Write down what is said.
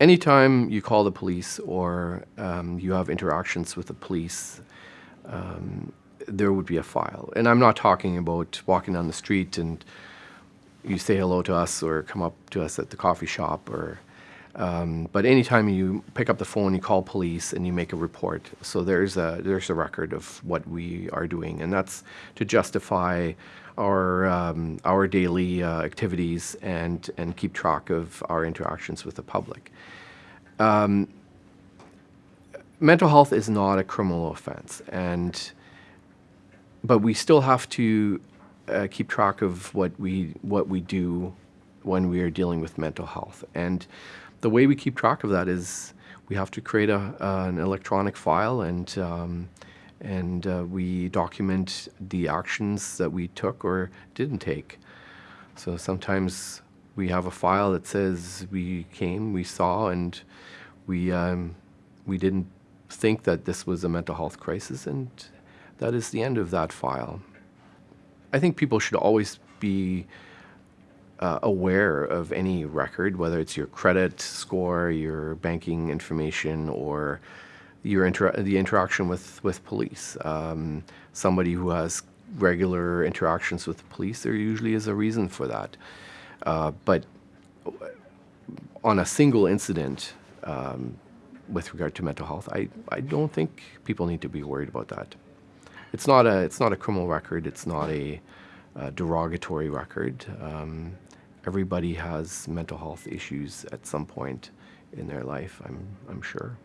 anytime you call the police or um, you have interactions with the police, um, there would be a file. And I'm not talking about walking down the street and you say hello to us or come up to us at the coffee shop or um, but anytime you pick up the phone, you call police and you make a report. So there's a there's a record of what we are doing, and that's to justify our um, our daily uh, activities and and keep track of our interactions with the public. Um, mental health is not a criminal offense, and but we still have to uh, keep track of what we what we do when we are dealing with mental health and the way we keep track of that is we have to create a, uh, an electronic file and um, and uh, we document the actions that we took or didn't take. So sometimes we have a file that says we came, we saw, and we um, we didn't think that this was a mental health crisis, and that is the end of that file. I think people should always be uh, aware of any record, whether it's your credit score, your banking information, or your inter- the interaction with with police. Um, somebody who has regular interactions with the police, there usually is a reason for that. Uh, but on a single incident um, with regard to mental health, I, I don't think people need to be worried about that. It's not a it's not a criminal record. It's not a, a derogatory record. Um, everybody has mental health issues at some point in their life, I'm, I'm sure.